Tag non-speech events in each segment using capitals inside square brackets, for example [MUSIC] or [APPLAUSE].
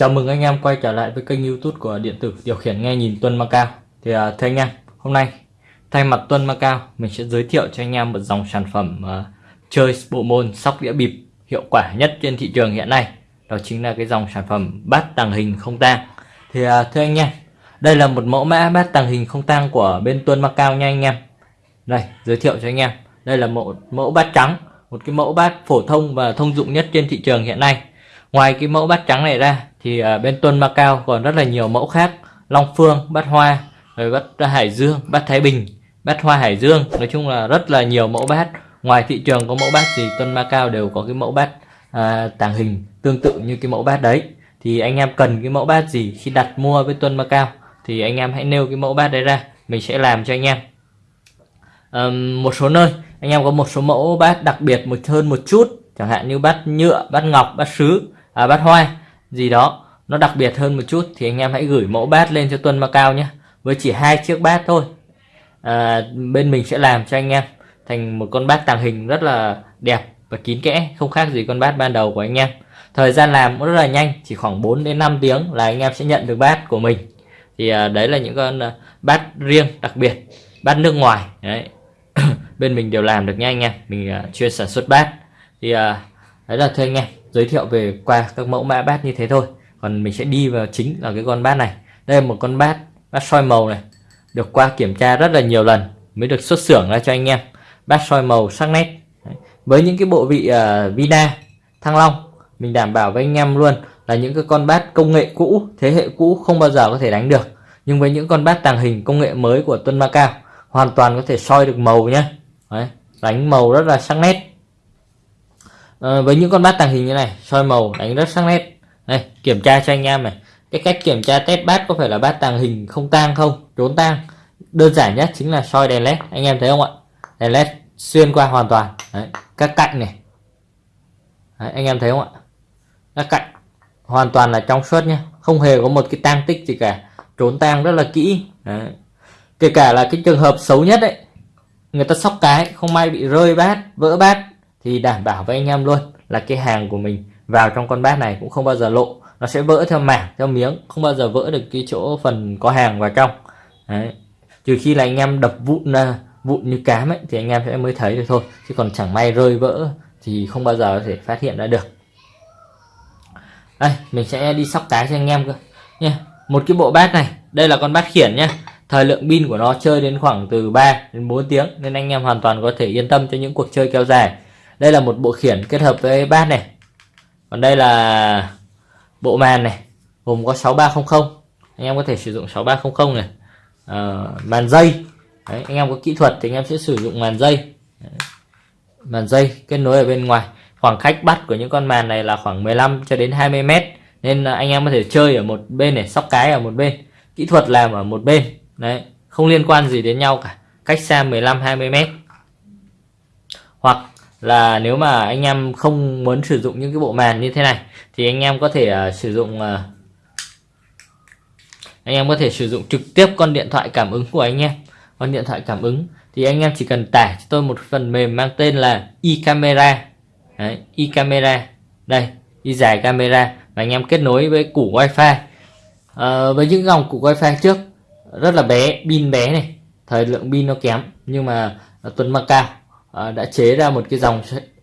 Chào mừng anh em quay trở lại với kênh youtube của điện tử điều khiển nghe nhìn Tuân Macao Thì uh, thưa anh em, hôm nay thay mặt Tuân Macao mình sẽ giới thiệu cho anh em một dòng sản phẩm uh, chơi bộ môn sóc đĩa bịp hiệu quả nhất trên thị trường hiện nay. Đó chính là cái dòng sản phẩm bát tàng hình không tang. Thì uh, thưa anh em, đây là một mẫu mã bát tàng hình không tang của bên Tuân Macao nha anh em. Đây, giới thiệu cho anh em Đây là một mẫu bát trắng, một cái mẫu bát phổ thông và thông dụng nhất trên thị trường hiện nay. Ngoài cái mẫu bát trắng này ra thì à, bên Tuân Macao còn rất là nhiều mẫu khác. Long Phương, bát Hoa, rồi bát Hải Dương, bát Thái Bình, bát Hoa Hải Dương. Nói chung là rất là nhiều mẫu bát. Ngoài thị trường có mẫu bát thì Tuân Macao đều có cái mẫu bát à, tàng hình tương tự như cái mẫu bát đấy. Thì anh em cần cái mẫu bát gì khi đặt mua với Tuân Macao Thì anh em hãy nêu cái mẫu bát đấy ra Mình sẽ làm cho anh em. À, Một số nơi anh em có một số mẫu bát đặc biệt một hơn một chút Chẳng hạn như bát nhựa, bát ngọc, bát sứ à, bát hoa gì đó nó đặc biệt hơn một chút thì anh em hãy gửi mẫu bát lên cho Tuân Macao nhé. Với chỉ hai chiếc bát thôi. À, bên mình sẽ làm cho anh em thành một con bát tàng hình rất là đẹp và kín kẽ không khác gì con bát ban đầu của anh em. Thời gian làm cũng rất là nhanh chỉ khoảng 4 đến 5 tiếng là anh em sẽ nhận được bát của mình. Thì à, đấy là những con à, bát riêng đặc biệt bát nước ngoài. Đấy. [COUGHS] Bên mình đều làm được nha anh em mình à, chuyên sản xuất bát. Thì à, đấy là thôi anh em giới thiệu về qua các mẫu mã bát như thế thôi. Còn mình sẽ đi vào chính là cái con bát này. Đây là một con bát bát soi màu này được qua kiểm tra rất là nhiều lần mới được xuất xưởng ra cho anh em. Bát soi màu sắc nét. Đấy. với những cái bộ vị uh, Vina Thăng Long mình đảm bảo với anh em luôn là những cái con bát công nghệ cũ thế hệ cũ không bao giờ có thể đánh được. Nhưng với những con bát tàng hình công nghệ mới của Tuân Macao hoàn toàn có thể soi được màu nhé Đấy. đánh màu rất là sắc nét à, với những con bát tàng hình như này soi màu đánh rất sắc nét. Đây kiểm tra cho anh em này. Cái cách kiểm tra test bát có phải là bát tàng hình không tang không? Trốn tang. Đơn giản nhất chính là soi đèn led anh em thấy không ạ? Đèn led xuyên qua hoàn toàn. Đấy, các cạnh này. Đấy, anh em thấy không ạ? Các cạnh hoàn toàn là trong suốt nhé không hề có một cái tang tích gì cả. Trốn tang rất là kỹ. Đấy. kể cả là cái trường hợp xấu nhất đấy người ta sóc cái không may bị rơi bát vỡ bát thì đảm bảo với anh em luôn là cái hàng của mình vào trong con bát này cũng không bao giờ lộ. Nó sẽ vỡ theo mảng, theo miếng, không bao giờ vỡ được cái chỗ phần có hàng vào trong Đấy. trừ khi là anh em đập vụn vụn như cám ấy, thì anh em sẽ mới thấy được thôi. Chứ còn chẳng may rơi vỡ thì không bao giờ có thể phát hiện ra được. Đây, mình sẽ đi sóc tái cho anh em cơ. Nha, một cái bộ bát này, đây là con bát khiển nhá thời lượng pin của nó chơi đến khoảng từ 3 đến 4 tiếng, nên anh em hoàn toàn có thể yên tâm cho những cuộc chơi kéo dài đây là một bộ khiển kết hợp với bát này. Còn đây là bộ màn này gồm có 6300 anh em có thể sử dụng 6300 này. À, màn dây. Đấy, anh em có kỹ thuật thì anh em sẽ sử dụng màn dây. Đấy. màn dây kết nối ở bên ngoài. Khoảng cách bắt của những con màn này là khoảng 15 cho đến 20 mét. Nên anh em có thể chơi ở một bên này sóc cái ở một bên. Kỹ thuật làm ở một bên. Đấy không liên quan gì đến nhau cả. Cách xa 15 20 mét. Hoặc là nếu mà anh em không muốn sử dụng những cái bộ màn như thế này thì anh em có thể uh, sử dụng uh, anh em có thể sử dụng trực tiếp con điện thoại cảm ứng của anh em. Con điện thoại cảm ứng. Thì anh em chỉ cần tải cho tôi một phần mềm mang tên là e-camera. Đấy, e-camera. Đây y dài camera và anh em kết nối với củ wifi. À, với những dòng củ wifi trước rất là bé pin bé này. Thời lượng pin nó kém nhưng mà tuần mang cao à, đã chế ra một cái dòng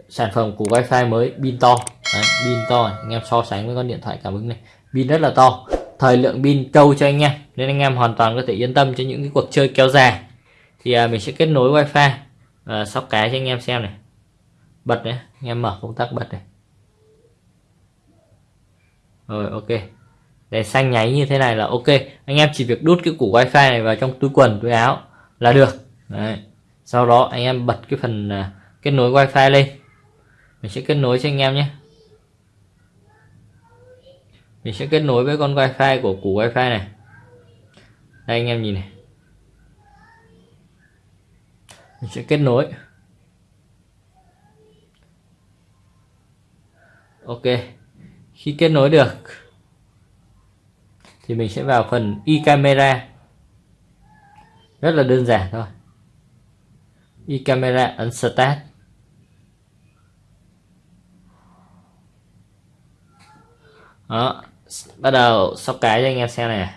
sản phẩm của wifi mới pin to. Đấy, pin to anh em so sánh với con điện thoại cảm ứng này. Pin rất là to. Thời lượng pin trâu cho anh em nên anh em hoàn toàn có thể yên tâm cho những cái cuộc chơi kéo dài. Thì à, mình sẽ kết nối wifi à, sóc cái cho anh em xem này. Bật đấy anh em mở công tắc bật này. Rồi ok. Đèn xanh nháy như thế này là ok. Anh em chỉ việc đút cái củ wifi này vào trong túi quần túi áo là được. Đấy sau đó anh em bật cái phần uh, kết nối wifi lên. Mình sẽ kết nối cho anh em nhé. Mình sẽ kết nối với con wifi của củ wifi này. Đây anh em nhìn này. Mình sẽ kết nối. Ok khi kết nối được thì mình sẽ vào phần e camera rất là đơn giản thôi y camera ấn start đó, bắt đầu sóc cái cho anh em xem này.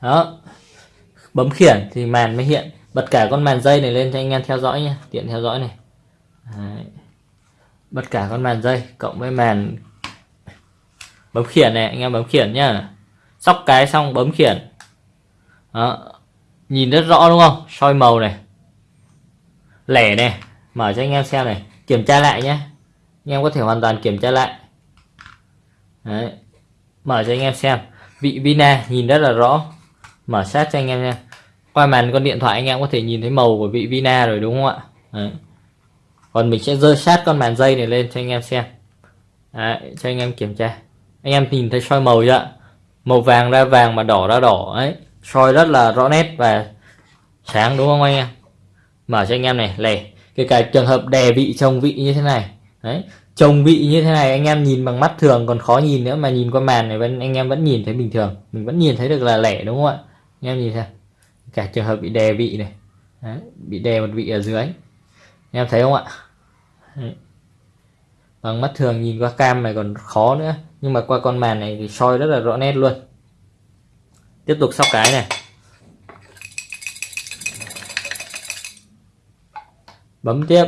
Đó, bấm khiển thì màn mới hiện. Bật cả con màn dây này lên cho anh em theo dõi nhé, tiện theo dõi này. Đấy. bật cả con màn dây cộng với màn bấm khiển này, anh em bấm khiển nhá. Sóc cái xong, bấm khiển đó. nhìn rất rõ đúng không? Soi màu này. Lẻ này. Mở cho anh em xem này. Kiểm tra lại nhé. Anh em có thể hoàn toàn kiểm tra lại. Đấy. mở cho anh em xem. Vị vina nhìn rất là rõ. Mở sát cho anh em nha. Qua màn con điện thoại anh em có thể nhìn thấy màu của vị vina rồi đúng không ạ? Đấy. còn mình sẽ rơi sát con màn dây này lên cho anh em xem. Đấy, cho anh em kiểm tra. Anh em nhìn thấy soi màu chưa màu vàng ra vàng mà đỏ ra đỏ. Ấy soi rất là rõ nét và sáng đúng không anh em? Mở cho anh em này lẻ kể cả trường hợp đè vị trồng vị như thế này. Đấy trồng vị như thế này anh em nhìn bằng mắt thường còn khó nhìn nữa mà nhìn qua màn này vẫn anh em vẫn nhìn thấy bình thường. Mình vẫn nhìn thấy được là lẻ đúng không ạ? Anh em nhìn xem cả trường hợp bị đè vị này. Đấy, bị đè một vị ở dưới. Anh em thấy không ạ? Đấy. bằng mắt thường nhìn qua cam này còn khó nữa nhưng mà qua con màn này thì soi rất là rõ nét luôn tiếp tục sóc cái này. Bấm tiếp.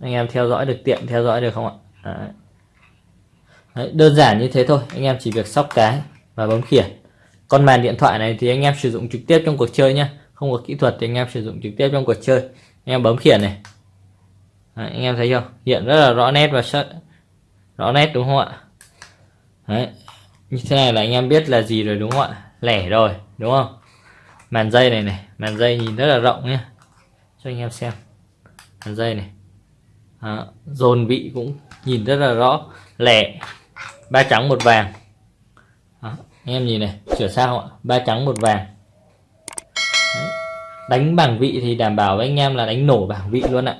Anh em theo dõi được tiện theo dõi được không ạ? Đấy. Đấy, đơn giản như thế thôi. Anh em chỉ việc sóc cái và bấm khiển. Con màn điện thoại này thì anh em sử dụng trực tiếp trong cuộc chơi nhé không có kỹ thuật thì anh em sử dụng trực tiếp trong cuộc chơi. Anh em bấm khiển này. Đấy, anh em thấy không hiện rất là rõ nét và sắc rõ nét đúng không ạ? Đấy. như thế này là anh em biết là gì rồi đúng không ạ? Lẻ rồi đúng không? Màn dây này này màn dây nhìn rất là rộng nhé. Cho anh em xem. Màn dây này. À, dồn vị cũng nhìn rất là rõ lẻ. Ba trắng một vàng. À, anh em nhìn này sửa sao ạ. Ba trắng một vàng. Đấy. đánh bảng vị thì đảm bảo với anh em là đánh nổ bảng vị luôn ạ.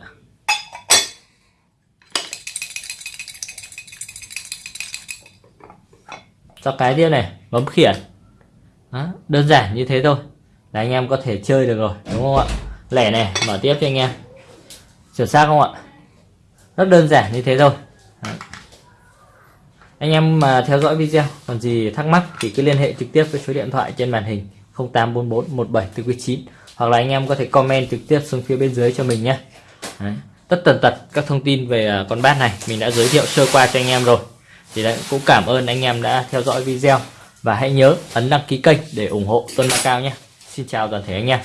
Cho cái tiếp này bấm khiển đó, đơn giản như thế thôi. Là anh em có thể chơi được rồi đúng không ạ? Lẻ này mở tiếp cho anh em. Chuẩn xác không ạ? Rất đơn giản như thế thôi. Đó. anh em mà theo dõi video còn gì thắc mắc thì cứ liên hệ trực tiếp với số điện thoại trên màn hình 0844 17 9 hoặc là anh em có thể comment trực tiếp xuống phía bên dưới cho mình nhé. Đấy. tất tần tật các thông tin về à, con bát này mình đã giới thiệu sơ qua cho anh em rồi. Thì đấy, cũng cảm ơn anh em đã theo dõi video và hãy nhớ ấn đăng ký kênh để ủng hộ Tuấn Cao nhé. Xin chào toàn thể anh em.